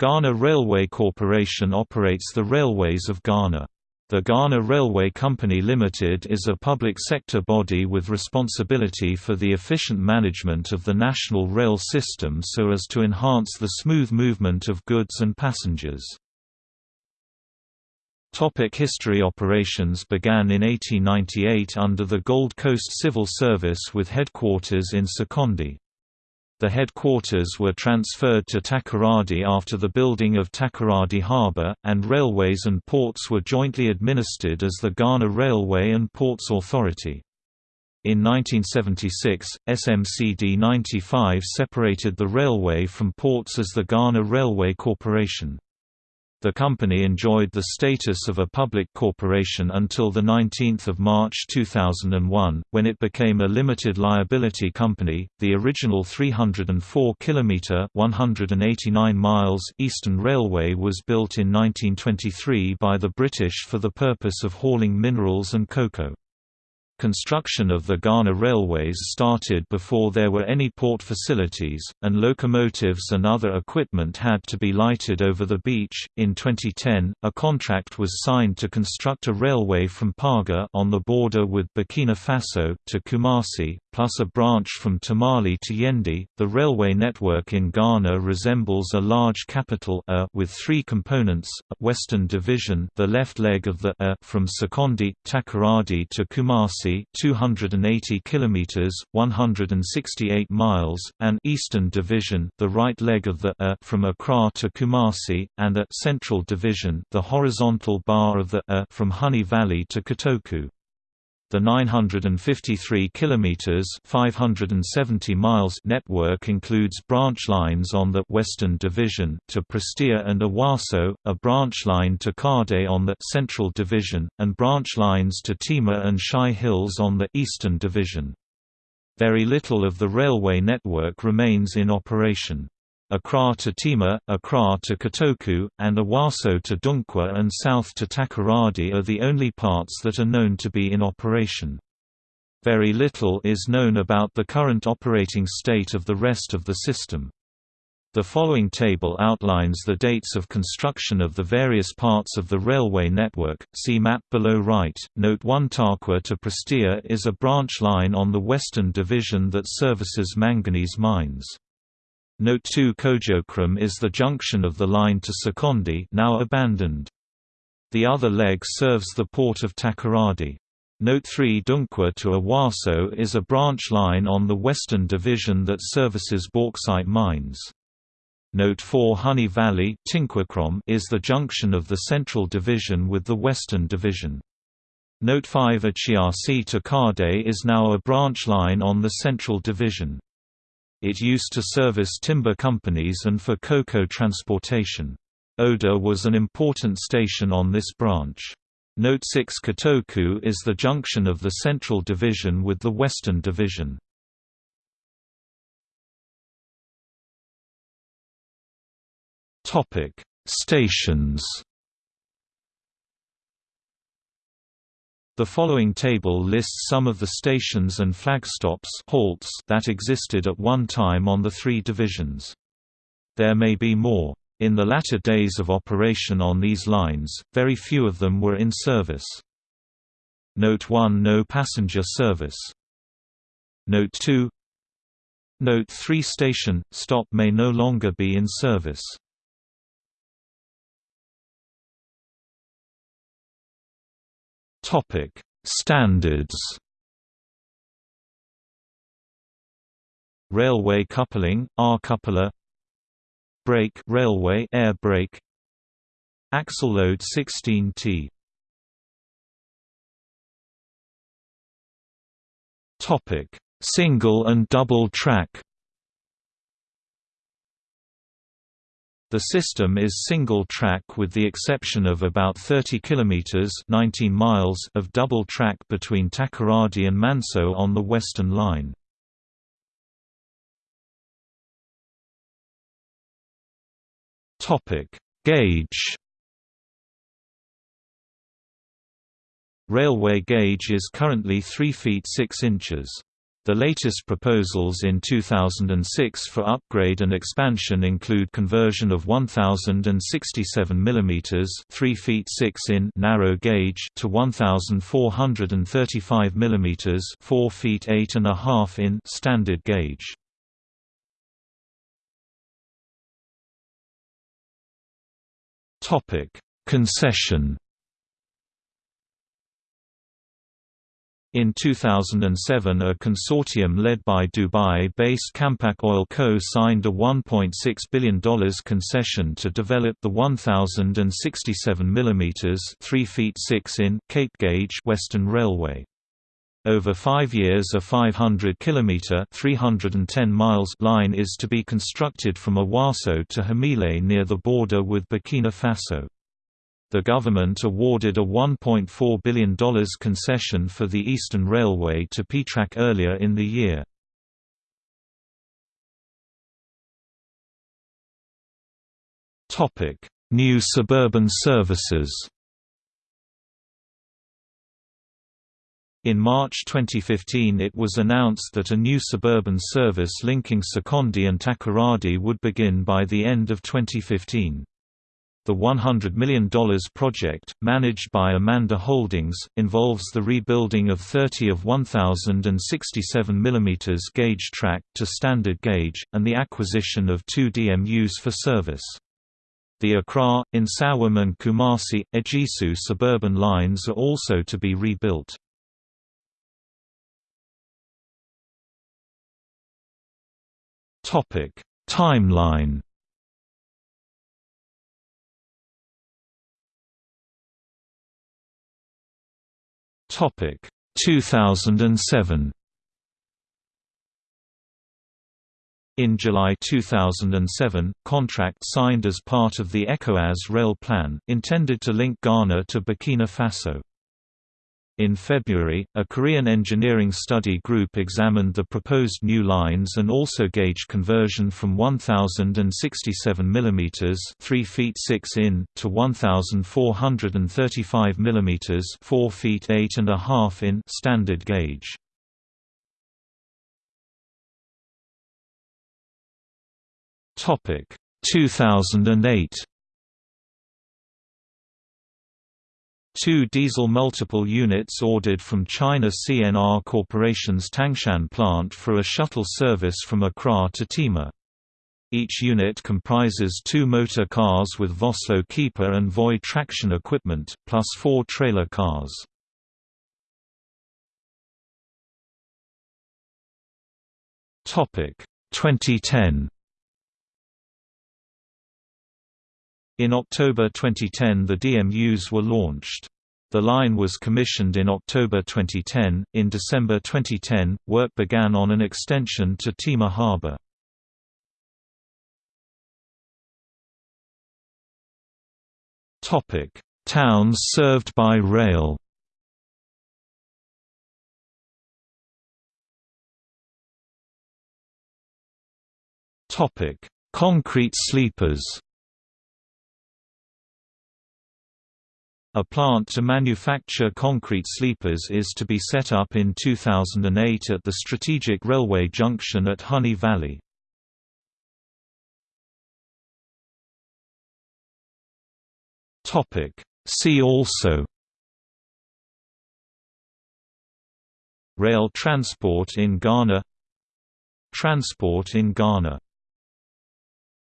Ghana Railway Corporation operates the railways of Ghana. The Ghana Railway Company Limited is a public sector body with responsibility for the efficient management of the national rail system so as to enhance the smooth movement of goods and passengers. Topic history Operations began in 1898 under the Gold Coast Civil Service with headquarters in Sekondi. The headquarters were transferred to Takoradi after the building of Takoradi Harbour, and railways and ports were jointly administered as the Ghana Railway and Ports Authority. In 1976, SMCD 95 separated the railway from ports as the Ghana Railway Corporation. The company enjoyed the status of a public corporation until 19 March 2001, when it became a limited liability company. The original 304 km (189 miles) Eastern Railway was built in 1923 by the British for the purpose of hauling minerals and cocoa. Construction of the Ghana railways started before there were any port facilities, and locomotives and other equipment had to be lighted over the beach. In 2010, a contract was signed to construct a railway from Paga on the border with Burkina Faso to Kumasi, plus a branch from Tamale to Yendi. The railway network in Ghana resembles a large capital A with three components: a Western Division, the left leg of the A from Sekondi, Takoradi to Kumasi 280 kilometers, 168 miles, and Eastern Division, the right leg of the A from Accra to Kumasi, and a Central Division, the horizontal bar of the A from Huni Valley to Kotoku. The 953 kilometers (570 miles) network includes branch lines on the Western Division to Prestea and Awaso, a branch line to Kade on the Central Division, and branch lines to Tema and Shai Hills on the Eastern Division. Very little of the railway network remains in operation. Accra to Tema, Accra to Kotoku, and Awaso to Dunkwa and south to Takoradi are the only parts that are known to be in operation. Very little is known about the current operating state of the rest of the system. The following table outlines the dates of construction of the various parts of the railway network. See map below right. Note 1 Tarkwa to Prestea is a branch line on the Western Division that services manganese mines. Note 2 Kojokrom is the junction of the line to Sekondi now abandoned. The other leg serves the port of Takoradi. Note 3 Dunkwa to Awaso is a branch line on the Western Division that services bauxite mines. Note 4 Huni Valley is the junction of the Central Division with the Western Division. Note 5 Achiasi to Kade is now a branch line on the Central Division. It used to service timber companies and for cocoa transportation. Oda was an important station on this branch. Note 6 Kotoku is the junction of the Central Division with the Western Division. Stations The following table lists some of the stations and flagstops halts that existed at one time on the three divisions. There may be more. In the latter days of operation on these lines, very few of them were in service. Note 1 No passenger service. Note 2 Note 3 Station, stop may no longer be in service. Topic: Standards. Railway coupling, R-coupler. Brake railway air brake. Axle load 16T. Topic: Single and double track. The system is single-track with the exception of about 30 km 19 miles of double track between Takoradi and Manso on the Western Line. Topic: Gauge Railway gauge is currently 3 feet 6 inches. The latest proposals in 2006 for upgrade and expansion include conversion of 1067 mm 3 feet 6 in narrow gauge to 1435 mm 4 feet 8 and a half in standard gauge. Topic: Concession In 2007 a consortium led by Dubai-based Campac Oil Co. signed a $1.6 billion concession to develop the 1,067 mm 3 feet 6 in Cape Gauge Western Railway. Over five years a 500 km 310 miles line is to be constructed from Awaso to Hamile near the border with Burkina Faso. The government awarded a $1.4 billion concession for the Eastern Railway to Petrac earlier in the year. New suburban services In March 2015 it was announced that a new suburban service linking Sekondi and Takoradi would begin by the end of 2015. The $100 million project, managed by Amandi Holdings, involves the rebuilding of 30 of 1067 mm gauge track to standard gauge, and the acquisition of two DMUs for service. The Accra, Nsawam and Kumasi, Ejisu suburban lines are also to be rebuilt. Timeline Topic 2007 In July 2007, contract signed as part of the ECOWAS rail plan, intended to link Ghana to Burkina Faso. In February, a Korean engineering study group examined the proposed new lines and also gauge conversion from 1067 mm 3 feet 6 in to 1435 mm 4 feet 8 and a half in standard gauge. Topic 2008 Two diesel multiple units ordered from China CNR Corporation's Tangshan plant for a shuttle service from Accra to Tema. Each unit comprises two motor cars with Vossloh Kiepe and Voith traction equipment, plus four trailer cars. Topic 2010 In October 2010 the DMUs were launched. The line was commissioned in October 2010. In December 2010, work began on an extension to Tema Harbour. Topic: Towns served by rail. Topic: Concrete sleepers. A plant to manufacture concrete sleepers is to be set up in 2008 at the strategic railway junction at Huni Valley. See also Rail transport in Ghana Transport in Ghana